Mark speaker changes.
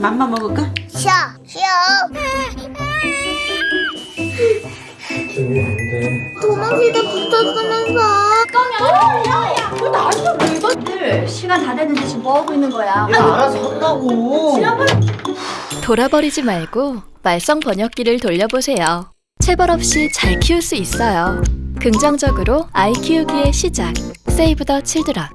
Speaker 1: 맘마 먹을까?
Speaker 2: 쉬어 쉬어 도망치다 붙었으면서
Speaker 3: 시간 다 됐는데 지금 뭐 하고 있는 거야?
Speaker 1: 야 알아서 한다고.
Speaker 4: 지난번 돌아버리지 말고 말썽 번역기를 돌려보세요. 체벌 없이 잘 키울 수 있어요. 긍정적으로 아이 키우기의 시작. 세이브 더 칠드런